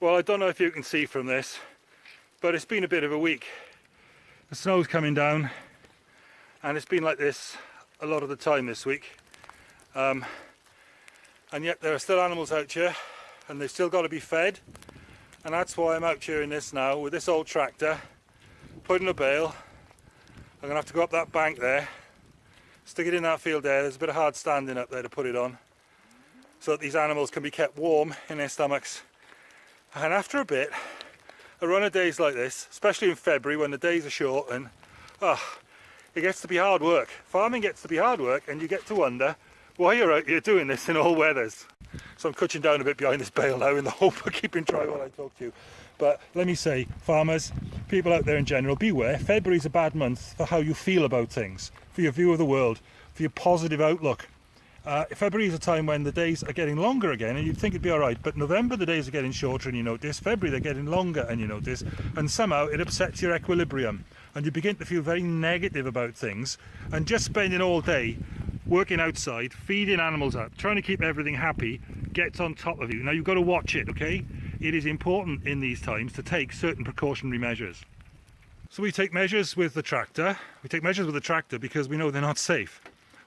Well, I don't know if you can see from this, but it's been a bit of a week. The snow's coming down and it's been like this a lot of the time this week. Um, and yet there are still animals out here and they've still got to be fed. And that's why I'm out here in this now with this old tractor, putting a bale. I'm gonna have to go up that bank there, stick it in that field there. There's a bit of hard standing up there to put it on so that these animals can be kept warm in their stomachs and after a bit, a run of days like this, especially in February when the days are short and oh, it gets to be hard work. Farming gets to be hard work and you get to wonder why you're out here doing this in all weathers. So I'm cutting down a bit behind this bale now in the hope of keeping dry while I talk to you. But let me say, farmers, people out there in general, beware. February's a bad month for how you feel about things, for your view of the world, for your positive outlook. Uh, February is a time when the days are getting longer again and you'd think it'd be alright but November the days are getting shorter and you notice. February they're getting longer and you notice. And somehow it upsets your equilibrium and you begin to feel very negative about things. And just spending all day working outside feeding animals up trying to keep everything happy gets on top of you. Now you've got to watch it okay? It is important in these times to take certain precautionary measures. So we take measures with the tractor. We take measures with the tractor because we know they're not safe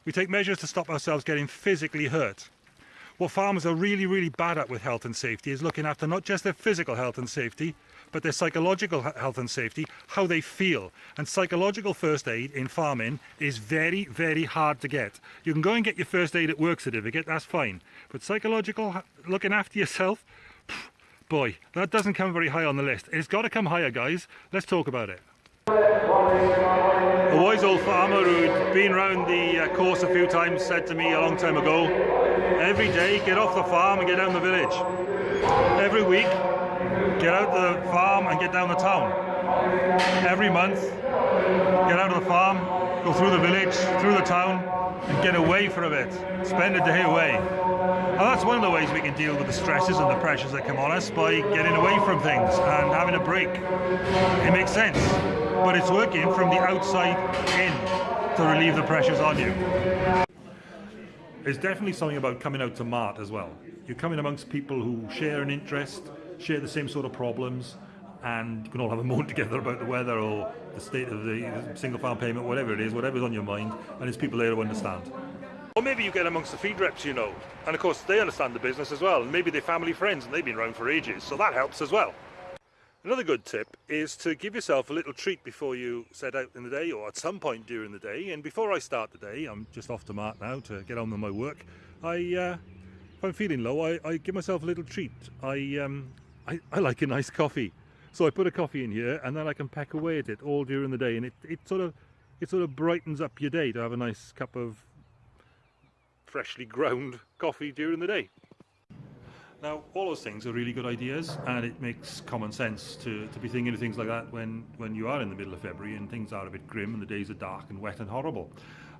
we take measures to stop ourselves getting physically hurt. What farmers are really, really bad at with health and safety is looking after not just their physical health and safety, but their psychological health and safety, how they feel. And psychological first aid in farming is very, very hard to get. You can go and get your first aid at work certificate, that's fine. But psychological, looking after yourself, boy, that doesn't come very high on the list. It's got to come higher, guys. Let's talk about it. A wise old farmer who'd been around the uh, course a few times said to me a long time ago, every day get off the farm and get down the village. Every week, get out the farm and get down the town. Every month, get out of the farm, go through the village, through the town, and get away for a bit. Spend a day away. And that's one of the ways we can deal with the stresses and the pressures that come on us by getting away from things and having a break. It makes sense but it's working from the outside in to relieve the pressures on you. There's definitely something about coming out to mart as well. You're coming amongst people who share an interest, share the same sort of problems, and you can all have a moan together about the weather or the state of the single farm payment, whatever it is, whatever's on your mind, and there's people there who understand. Or maybe you get amongst the feed reps, you know, and of course they understand the business as well, and maybe they're family friends and they've been around for ages, so that helps as well. Another good tip is to give yourself a little treat before you set out in the day or at some point during the day. And before I start the day, I'm just off to Mart now to get on with my work. I, uh, if I'm feeling low, I, I, give myself a little treat. I, um, I, I like a nice coffee. So I put a coffee in here and then I can peck away at it all during the day and it, it sort of it sort of brightens up your day to have a nice cup of freshly ground coffee during the day. Now, all those things are really good ideas, and it makes common sense to, to be thinking of things like that when, when you are in the middle of February and things are a bit grim and the days are dark and wet and horrible.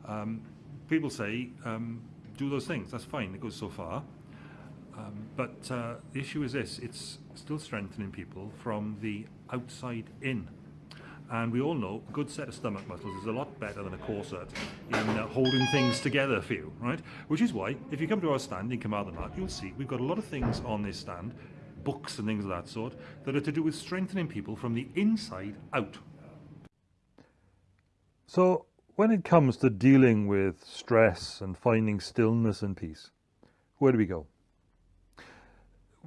Um, people say, um, do those things, that's fine, it goes so far. Um, but uh, the issue is this, it's still strengthening people from the outside in. And we all know a good set of stomach muscles is a lot better than a corset in uh, holding things together for you, right? Which is why, if you come to our stand in Carmarthen Mart, you'll see we've got a lot of things on this stand, books and things of that sort, that are to do with strengthening people from the inside out. So, when it comes to dealing with stress and finding stillness and peace, where do we go?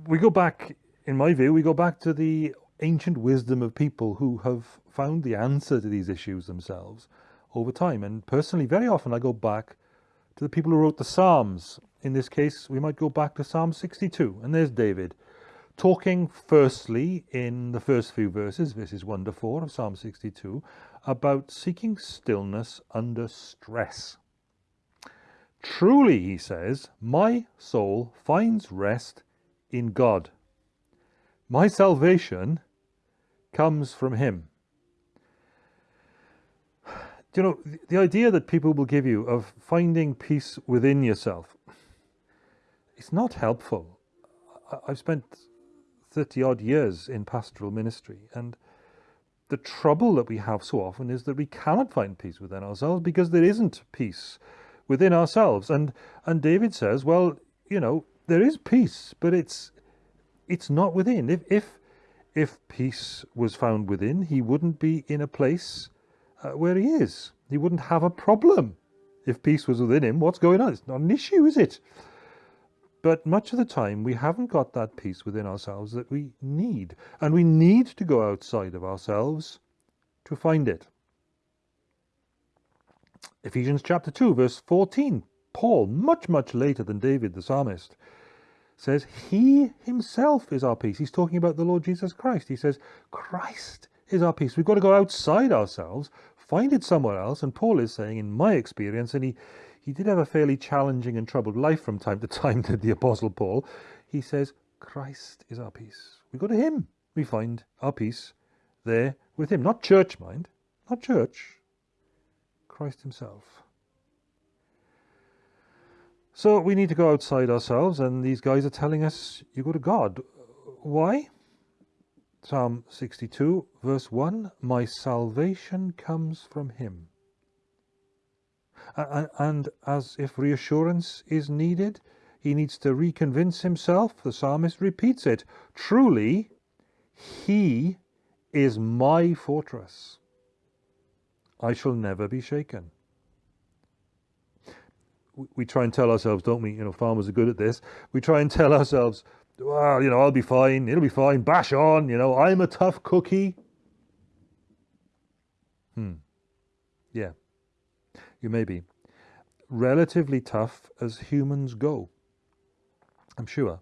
We go back, in my view, we go back to the ancient wisdom of people who have found the answer to these issues themselves over time. And personally, very often I go back to the people who wrote the Psalms. In this case, we might go back to Psalm 62. And there's David talking firstly in the first few verses, verses 1 to 4 of Psalm 62, about seeking stillness under stress. Truly, he says, my soul finds rest in God. My salvation comes from him. Do you know, the idea that people will give you of finding peace within yourself, it's not helpful. I've spent 30 odd years in pastoral ministry and the trouble that we have so often is that we cannot find peace within ourselves because there isn't peace within ourselves. And, and David says, well, you know, there is peace, but it's, it's not within. If if if peace was found within, he wouldn't be in a place uh, where he is. He wouldn't have a problem. If peace was within him, what's going on? It's not an issue, is it? But much of the time, we haven't got that peace within ourselves that we need. And we need to go outside of ourselves to find it. Ephesians chapter 2, verse 14. Paul, much, much later than David the psalmist, says, He himself is our peace. He's talking about the Lord Jesus Christ. He says, Christ is our peace. We've got to go outside ourselves, find it somewhere else. And Paul is saying, in my experience, and he, he did have a fairly challenging and troubled life from time to time, did the Apostle Paul. He says, Christ is our peace. We go to Him. We find our peace there with Him. Not church, mind. Not church. Christ Himself. So we need to go outside ourselves, and these guys are telling us, you go to God. Why? Psalm 62, verse 1 My salvation comes from Him. And as if reassurance is needed, he needs to reconvince himself. The psalmist repeats it Truly, He is my fortress. I shall never be shaken we try and tell ourselves, don't we? You know, farmers are good at this. We try and tell ourselves, well, you know, I'll be fine. It'll be fine. Bash on. You know, I'm a tough cookie. Hmm. Yeah. You may be. Relatively tough as humans go. I'm sure.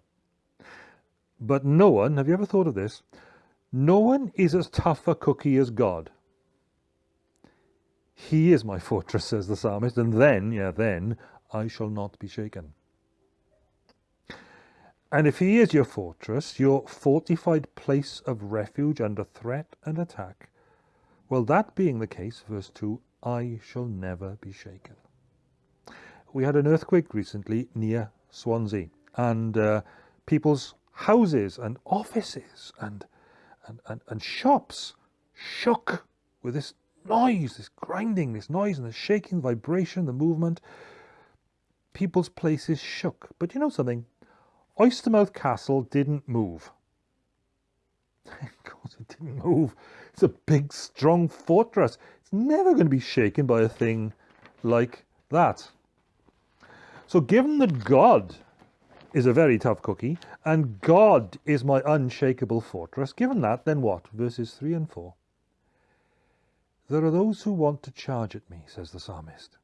But no one, have you ever thought of this? No one is as tough a cookie as God. He is my fortress, says the psalmist, and then, yeah, then I shall not be shaken. And if he is your fortress, your fortified place of refuge under threat and attack, well, that being the case, verse 2, I shall never be shaken. We had an earthquake recently near Swansea, and uh, people's houses and offices and, and, and, and shops shook with this noise, this grinding, this noise and the shaking, vibration, the movement people's places shook. But you know something? Oystermouth Castle didn't move. Of course it didn't move. It's a big, strong fortress. It's never going to be shaken by a thing like that. So given that God is a very tough cookie, and God is my unshakable fortress, given that, then what? Verses 3 and 4. There are those who want to charge at me, says the psalmist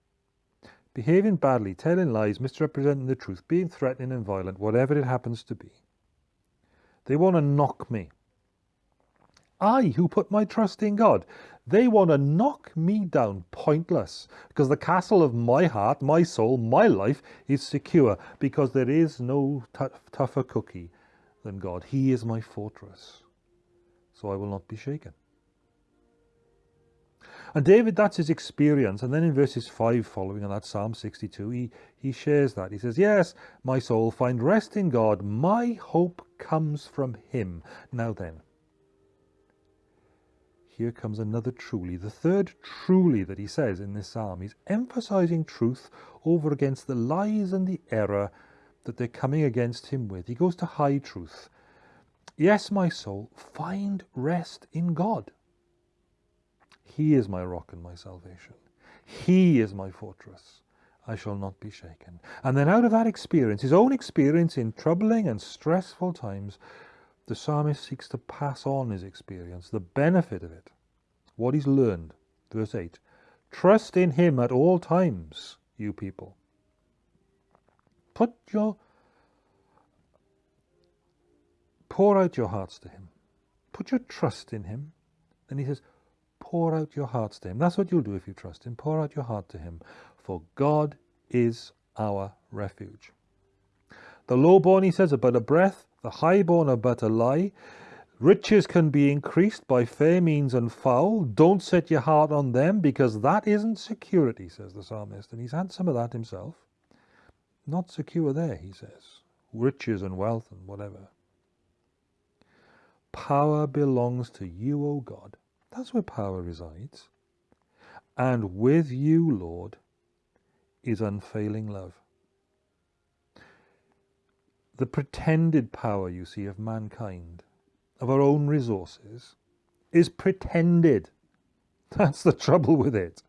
behaving badly, telling lies, misrepresenting the truth, being threatening and violent, whatever it happens to be. They want to knock me. I, who put my trust in God, they want to knock me down pointless because the castle of my heart, my soul, my life is secure because there is no tougher cookie than God. He is my fortress. So I will not be shaken. And David, that's his experience. And then in verses 5 following on that Psalm 62, he, he shares that. He says, Yes, my soul, find rest in God. My hope comes from him. Now then, here comes another truly, the third truly that he says in this psalm. He's emphasizing truth over against the lies and the error that they're coming against him with. He goes to high truth. Yes, my soul, find rest in God. He is my rock and my salvation. He is my fortress. I shall not be shaken. And then out of that experience, his own experience in troubling and stressful times, the psalmist seeks to pass on his experience, the benefit of it, what he's learned. Verse 8 Trust in him at all times, you people. Put your pour out your hearts to him. Put your trust in him. And he says, pour out your hearts to him. That's what you'll do if you trust him. Pour out your heart to him. For God is our refuge. The lowborn, he says, are but a breath. The highborn are but a lie. Riches can be increased by fair means and foul. Don't set your heart on them because that isn't security, says the psalmist. And he's had some of that himself. Not secure there, he says. Riches and wealth and whatever. Power belongs to you, O God. That's where power resides. And with you, Lord, is unfailing love. the pretended power you see of mankind, of our own resources, is pretended. That's the trouble with it.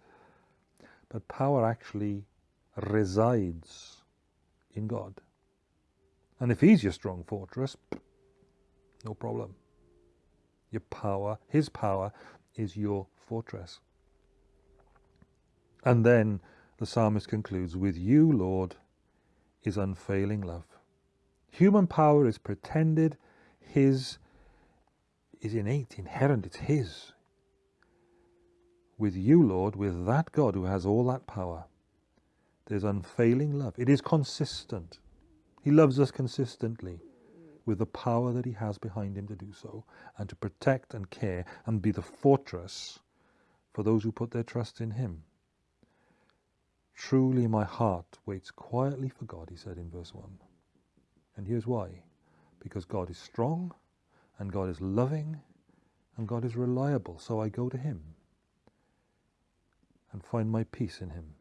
But power actually resides in God. And if He's your strong fortress, no problem. Your power, His power, is your fortress. And then the psalmist concludes, With you, Lord, is unfailing love. Human power is pretended, His is innate, inherent, it's His. With you, Lord, with that God who has all that power, there's unfailing love. It is consistent. He loves us consistently with the power that He has behind Him to do so, and to protect and care and be the fortress for those who put their trust in Him. Truly, my heart waits quietly for God, he said in verse 1. And here's why because God is strong, and God is loving, and God is reliable, so I go to Him and find my peace in Him.